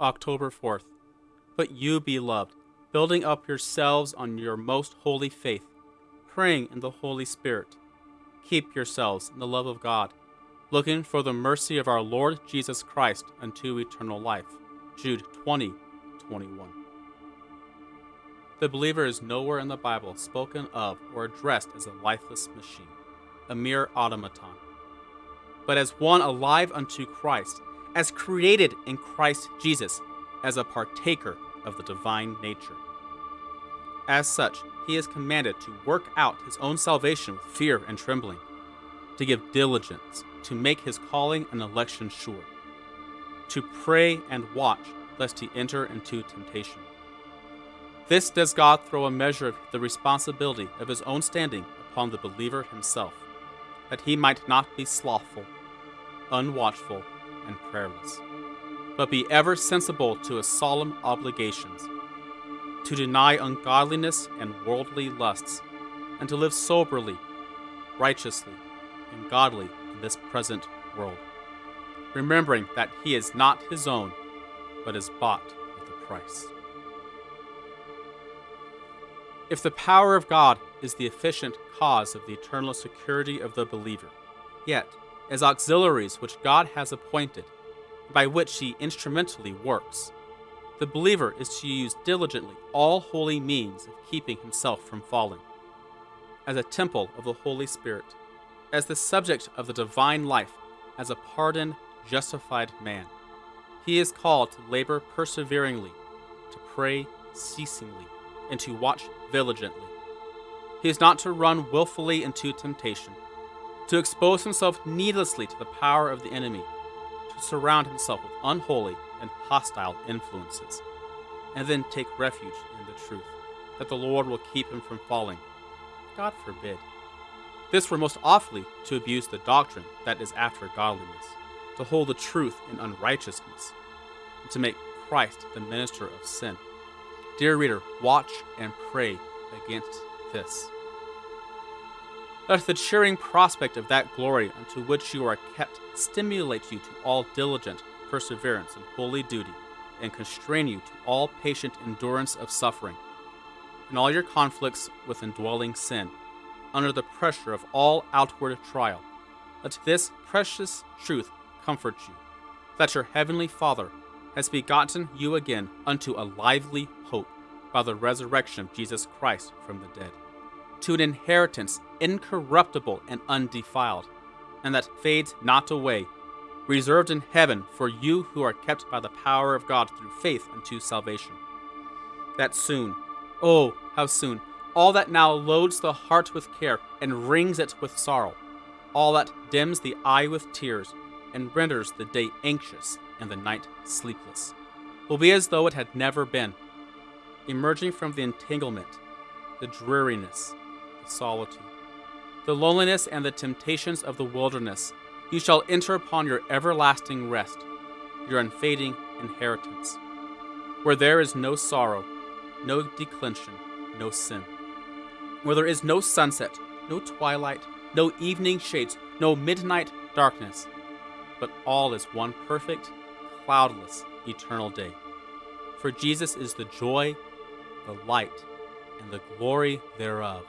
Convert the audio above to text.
October 4th. But you, beloved, building up yourselves on your most holy faith, praying in the Holy Spirit, keep yourselves in the love of God, looking for the mercy of our Lord Jesus Christ unto eternal life. Jude 20, 21. The believer is nowhere in the Bible spoken of or addressed as a lifeless machine, a mere automaton, but as one alive unto Christ, as created in Christ Jesus, as a partaker of the divine nature. As such, he is commanded to work out his own salvation with fear and trembling, to give diligence to make his calling and election sure, to pray and watch lest he enter into temptation. This does God throw a measure of the responsibility of his own standing upon the believer himself, that he might not be slothful, unwatchful, and prayerless, but be ever sensible to his solemn obligations, to deny ungodliness and worldly lusts, and to live soberly, righteously, and godly in this present world, remembering that he is not his own, but is bought with a price. If the power of God is the efficient cause of the eternal security of the believer, yet, as auxiliaries which God has appointed, by which he instrumentally works, the believer is to use diligently all holy means of keeping himself from falling, as a temple of the Holy Spirit, as the subject of the divine life, as a pardoned, justified man. He is called to labor perseveringly, to pray ceasingly, and to watch vigilantly. He is not to run wilfully into temptation, to expose himself needlessly to the power of the enemy, to surround himself with unholy and hostile influences, and then take refuge in the truth, that the Lord will keep him from falling. God forbid. This were most awfully to abuse the doctrine that is after godliness, to hold the truth in unrighteousness, and to make Christ the minister of sin. Dear reader, watch and pray against this. Let the cheering prospect of that glory unto which you are kept stimulate you to all diligent perseverance and holy duty, and constrain you to all patient endurance of suffering. In all your conflicts with indwelling sin, under the pressure of all outward trial, let this precious truth comfort you, that your heavenly Father has begotten you again unto a lively hope by the resurrection of Jesus Christ from the dead, to an inheritance incorruptible and undefiled, and that fades not away, reserved in heaven for you who are kept by the power of God through faith unto salvation. That soon, oh, how soon, all that now loads the heart with care and wrings it with sorrow, all that dims the eye with tears and renders the day anxious and the night sleepless, will be as though it had never been. Emerging from the entanglement, the dreariness, solitude, the loneliness, and the temptations of the wilderness, you shall enter upon your everlasting rest, your unfading inheritance, where there is no sorrow, no declension, no sin, where there is no sunset, no twilight, no evening shades, no midnight darkness, but all is one perfect, cloudless, eternal day. For Jesus is the joy, the light, and the glory thereof